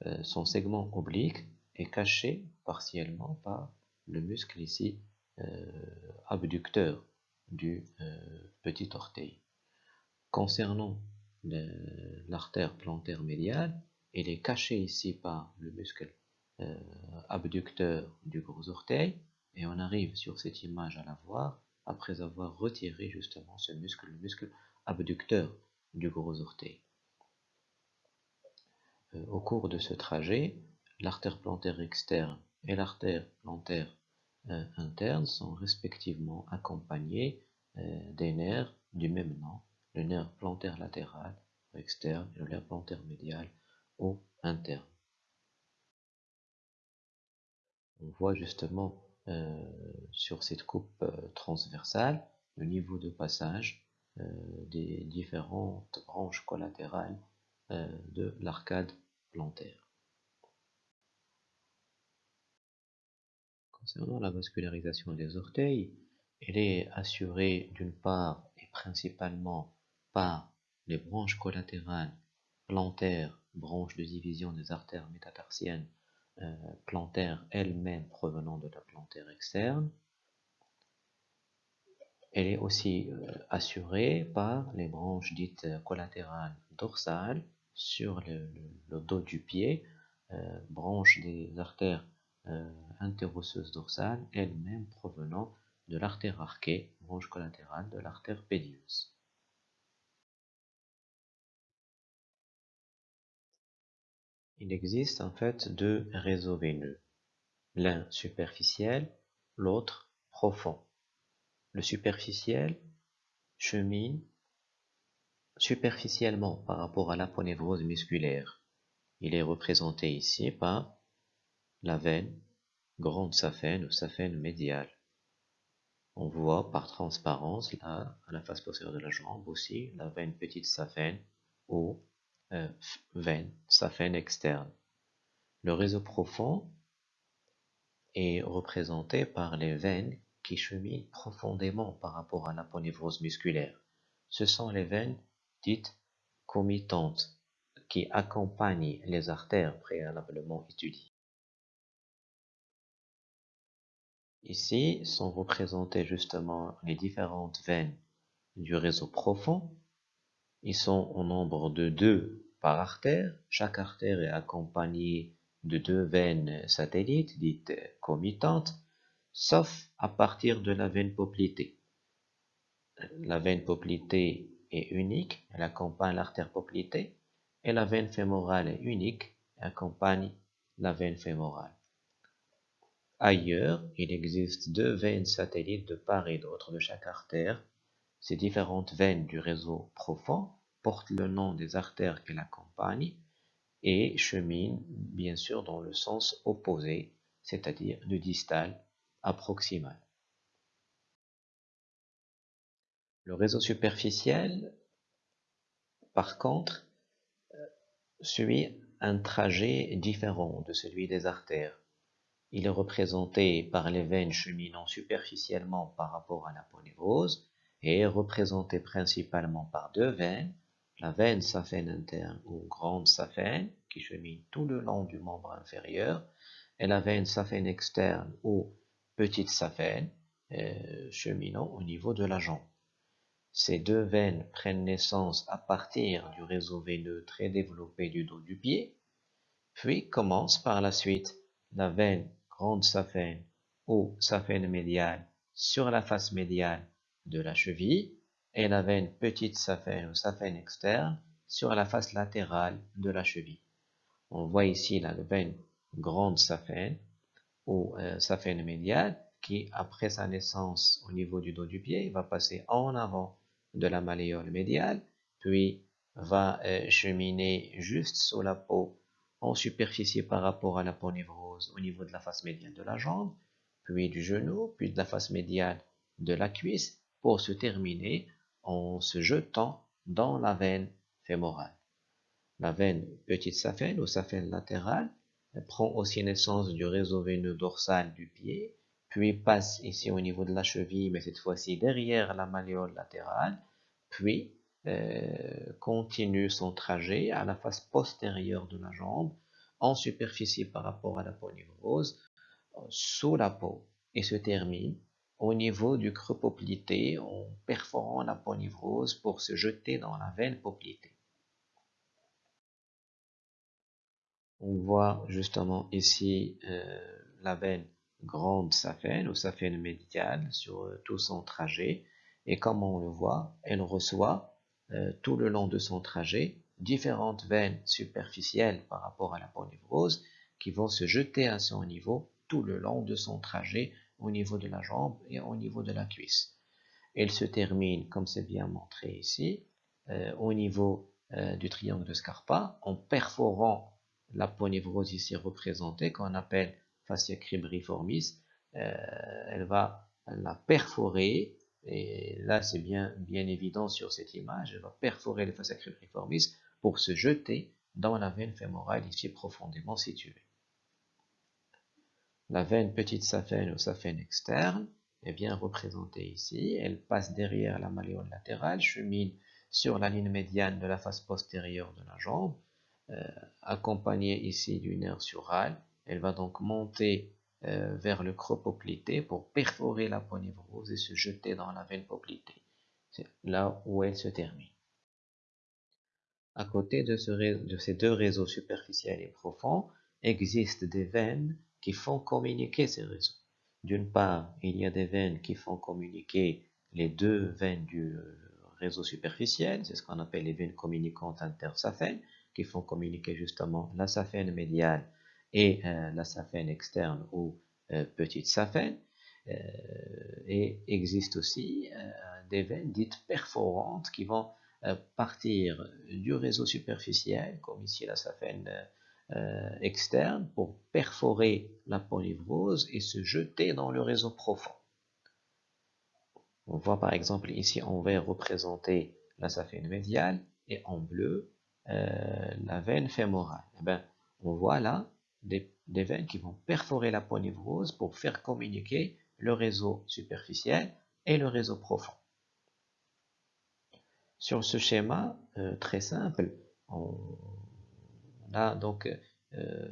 Euh, son segment oblique est caché partiellement par le muscle ici euh, abducteur du euh, petit orteil. Concernant l'artère plantaire médiale, elle est cachée ici par le muscle euh, abducteur du gros orteil et on arrive sur cette image à la voir après avoir retiré justement ce muscle, le muscle abducteur du gros orteil. Euh, au cours de ce trajet, l'artère plantaire externe et l'artère plantaire euh, interne sont respectivement accompagnées des nerfs du même nom, le nerf plantaire latéral externe et le nerf plantaire médial interne. On voit justement sur cette coupe transversale le niveau de passage euh, des différentes branches collatérales euh, de l'arcade plantaire. Concernant la vascularisation des orteils, elle est assurée d'une part et principalement par les branches collatérales plantaires, branches de division des artères métatarsiennes euh, plantaires elles-mêmes provenant de la plantaire externe, elle est aussi euh, assurée par les branches dites euh, collatérales dorsales sur le, dos du pied, branches des artères interosseuses dorsales, elles-mêmes provenant de l'artère arquée, branche collatérale de l'artère pédieuse. Il existe en fait deux réseaux veineux, l'un superficiel, l'autre profond. Le superficiel chemine superficiellement par rapport à l'aponévrose musculaire. Il est représenté ici par la veine grande saphène ou saphène médiale. On voit par transparence là, à la face postérieure de la jambe aussi la veine petite saphène ou euh, veine saphène externe. Le réseau profond est représenté par les veines qui cheminent profondément par rapport à l'aponévrose musculaire. Ce sont les veines dites comitantes qui accompagnent les artères préalablement étudiées. Ici sont représentées justement les différentes veines du réseau profond. Ils sont au nombre de deux par artère. Chaque artère est accompagnée de deux veines satellites dites comitantes sauf à partir de la veine poplitée. La veine poplitée est unique, elle accompagne l'artère poplitée, et la veine fémorale est unique, elle accompagne la veine fémorale. Ailleurs, il existe deux veines satellites de part et d'autre de chaque artère. Ces différentes veines du réseau profond portent le nom des artères qu'elles accompagnent et cheminent bien sûr dans le sens opposé, c'est-à-dire du distal approximale. Le réseau superficiel, par contre, euh, suit un trajet différent de celui des artères. Il est représenté par les veines cheminant superficiellement par rapport à la ponévrose est représenté principalement par deux veines, la veine saphène interne ou grande saphène qui chemine tout le long du membre inférieur et la veine saphène externe ou petite saphène euh, cheminant au niveau de la jambe. Ces deux veines prennent naissance à partir du réseau veineux très développé du dos du pied, puis commence par la suite la veine grande saphène ou saphène médiale sur la face médiale de la cheville et la veine petite saphène ou saphène externe sur la face latérale de la cheville. On voit ici la veine grande saphène ou euh, saphène médiale qui, après sa naissance au niveau du dos du pied, va passer en avant de la malléole médiale, puis va euh, cheminer juste sous la peau en superficie par rapport à la peau névrose au niveau de la face médiale de la jambe, puis du genou, puis de la face médiale de la cuisse, pour se terminer en se jetant dans la veine fémorale. La veine petite saphène ou saphène latérale prend aussi naissance du réseau veineux dorsal du pied, puis passe ici au niveau de la cheville, mais cette fois-ci derrière la malléole latérale, puis euh, continue son trajet à la face postérieure de la jambe, en superficie par rapport à la peau névrose, sous la peau, et se termine au niveau du creux poplité en perforant la peau névrose pour se jeter dans la veine poplitée. On voit justement ici euh, la veine grande saphène ou saphène médiale sur euh, tout son trajet. Et comme on le voit, elle reçoit euh, tout le long de son trajet différentes veines superficielles par rapport à la ponévrose qui vont se jeter à son niveau tout le long de son trajet au niveau de la jambe et au niveau de la cuisse. Elle se termine, comme c'est bien montré ici, euh, au niveau euh, du triangle de Scarpa en perforant la ponévrose ici représentée qu'on appelle fascia cribriformis. Euh, elle va la perforer et là c'est bien, bien évident sur cette image, elle va perforer le fascia cribriformis pour se jeter dans la veine fémorale ici profondément située. La veine petite saphène ou saphène externe est bien représentée ici. Elle passe derrière la malléole latérale, chemine sur la ligne médiane de la face postérieure de la jambe, euh, accompagnée ici du nerf sural. Elle va donc monter euh, vers le creux pour perforer la ponévrose et se jeter dans la veine poplitée. C'est là où elle se termine. À côté de ces deux réseaux superficiels et profonds, existent des veines qui font communiquer ces réseaux. D'une part, il y a des veines qui font communiquer les deux veines du euh, réseau superficiel, c'est ce qu'on appelle les veines communicantes intersaphènes, qui font communiquer justement la saphène médiale et euh, la saphène externe ou euh, petite saphène. et existe aussi des veines dites perforantes qui vont partir du réseau superficiel, comme ici la saphène euh, externe pour perforer la polyvrose et se jeter dans le réseau profond. On voit par exemple ici en vert représenter la saphène médiale et en bleu euh, la veine fémorale. Eh ben, on voit là des, veines qui vont perforer la polyvrose pour faire communiquer le réseau superficiel et le réseau profond. Sur ce schéma euh, très simple, on, a donc euh,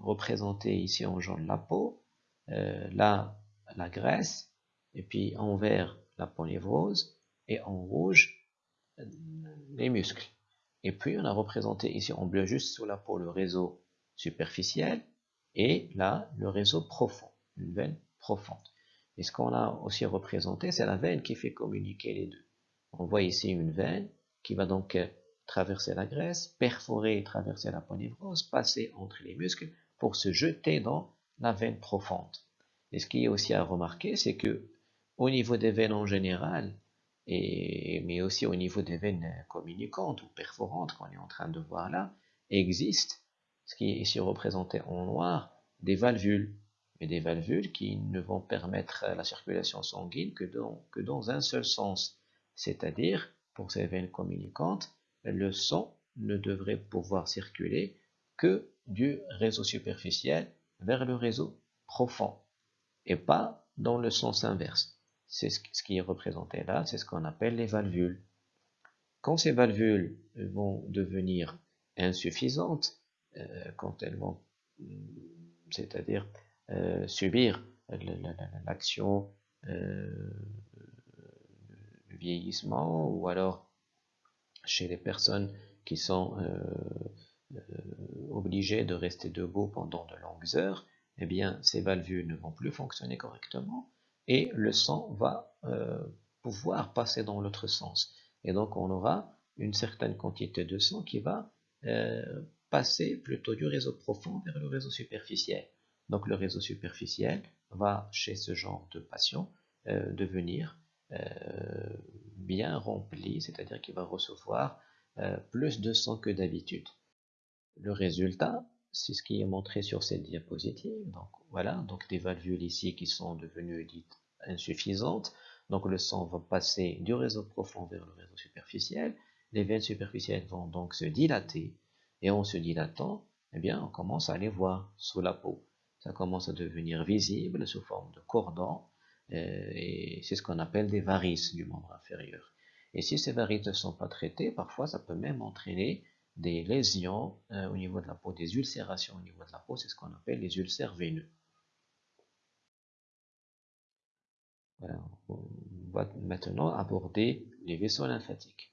représenté ici en jaune la peau, euh, là la graisse, et puis en vert la polyvrose, et en rouge euh, les muscles. Et puis on a représenté ici en bleu juste sous la peau le réseau superficiel, et là le réseau profond, une veine profonde. Et ce qu'on a aussi représenté, c'est la veine qui fait communiquer les deux. On voit ici une veine qui va donc traverser la graisse, perforer et traverser la ponévrose, passer entre les muscles pour se jeter dans la veine profonde. Et ce qui est aussi à remarquer, c'est que au niveau des veines en général, et, mais aussi au niveau des veines communicantes ou perforantes qu'on est en train de voir là, existe, ce qui est ici représenté en noir, des valvules. Mais des valvules qui ne vont permettre la circulation sanguine que dans, que dans un seul sens. C'est-à-dire, pour ces veines communicantes, le sang ne devrait pouvoir circuler que du réseau superficiel vers le réseau profond et pas dans le sens inverse. C'est ce qui est représenté là, c'est ce qu'on appelle les valvules. Quand ces valvules vont devenir insuffisantes, euh, quand elles vont, c'est-à-dire euh, subir l'action euh, vieillissement ou alors chez les personnes qui sont euh, euh, obligées de rester debout pendant de longues heures, eh bien, ces valvules ne vont plus fonctionner correctement et le sang va euh, pouvoir passer dans l'autre sens. Et donc, on aura une certaine quantité de sang qui va passer plutôt du réseau profond vers le réseau superficiel. Donc, le réseau superficiel va, chez ce genre de patient, devenir bien rempli, c'est-à-dire qu'il va recevoir euh, plus de sang que d'habitude. Le résultat, c'est ce qui est montré sur cette diapositive. Donc voilà, donc des valvules ici qui sont devenues dites insuffisantes. Donc le sang va passer du réseau profond vers le réseau superficiel. Les veines superficielles vont donc se dilater. Et en se dilatant, eh bien, on commence à les voir sous la peau. Ça commence à devenir visible sous forme de cordon euh, et c'est ce qu'on appelle des varices du membre inférieur. Et si ces varices ne sont pas traitées, parfois ça peut même entraîner des lésions euh, au niveau de la peau, des ulcérations au niveau de la peau, c'est ce qu'on appelle les ulcères veineux. on va maintenant aborder les vaisseaux lymphatiques.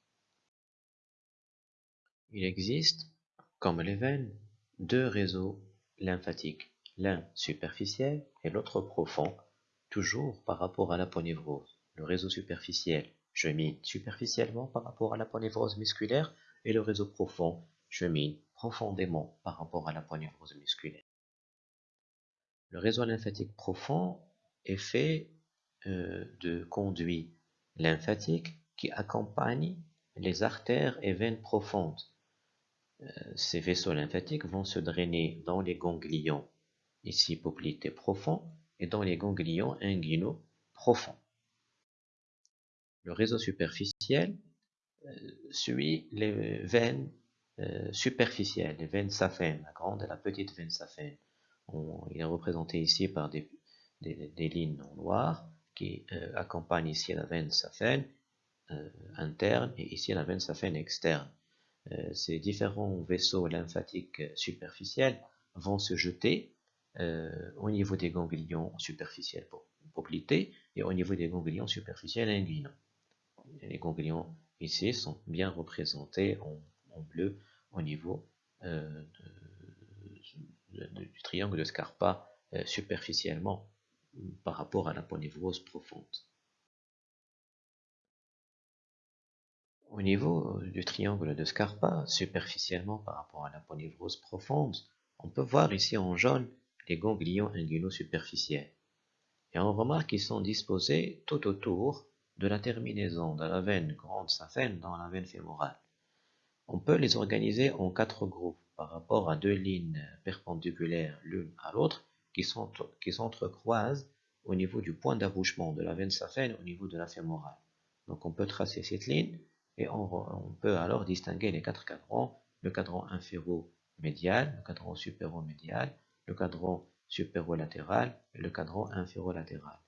Il existe, comme les veines, deux réseaux lymphatiques, l'un superficiel et l'autre profond, Toujours par rapport à la ponévrose, le réseau superficiel chemine superficiellement par rapport à la ponévrose musculaire et le réseau profond chemine profondément par rapport à la ponévrose musculaire. Le réseau lymphatique profond est fait euh, de conduits lymphatiques qui accompagnent les artères et veines profondes. Euh, ces vaisseaux lymphatiques vont se drainer dans les ganglions, ici poplités profonds, et dans les ganglions inguinaux profonds. Le réseau superficiel euh, suit les veines euh, superficielles, les veines saphènes, la grande et la petite veine saphène. il est représenté ici par des, lignes en noir qui euh, accompagnent ici la veine saphène interne et ici la veine saphène externe. ces différents vaisseaux lymphatiques superficiels vont se jeter au niveau des ganglions superficiels poplités et au niveau des ganglions superficiels inguinaux les ganglions ici sont bien représentés en, bleu au niveau euh, du triangle de Scarpa euh, superficiellement par rapport à la ponévrose profonde. Au niveau du triangle de Scarpa, superficiellement par rapport à la ponévrose profonde, on peut voir ici en jaune les ganglions inguinaux superficiels. Et on remarque qu'ils sont disposés tout autour de la terminaison de la veine grande saphène dans la veine fémorale. On peut les organiser en quatre groupes par rapport à deux lignes perpendiculaires l'une à l'autre qui s'entrecroisent au niveau du point d'accouchement de la veine saphène au niveau de la fémorale. Donc on peut tracer cette ligne et on, peut alors distinguer les quatre cadrans, le cadran inféro-médial, le cadran supéro-médial, le cadran supérolatéral et le cadran inférolatéral.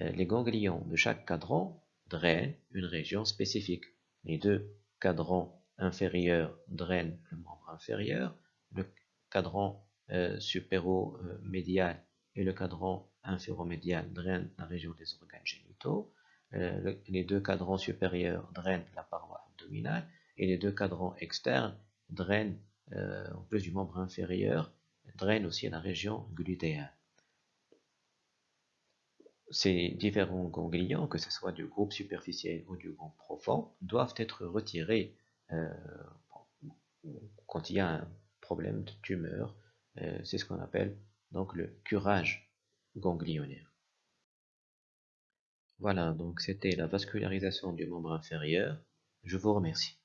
Euh, les ganglions de chaque cadran drainent une région spécifique. Les deux cadrans inférieurs drainent le membre inférieur, le cadran euh, supéro-médial et le cadran inféromédial drainent la région des organes génitaux, euh, les deux cadrans supérieurs drainent la paroi abdominale et les deux cadrans externes drainent, en plus du membre inférieur, drainent aussi la région glutéale ces différents ganglions, que ce soit du groupe superficiel ou du groupe profond, doivent être retirés euh, quand il y a un problème de tumeur. Euh, c'est ce qu'on appelle donc le curage ganglionnaire. Voilà, donc c'était la vascularisation du membre inférieur. Je vous remercie.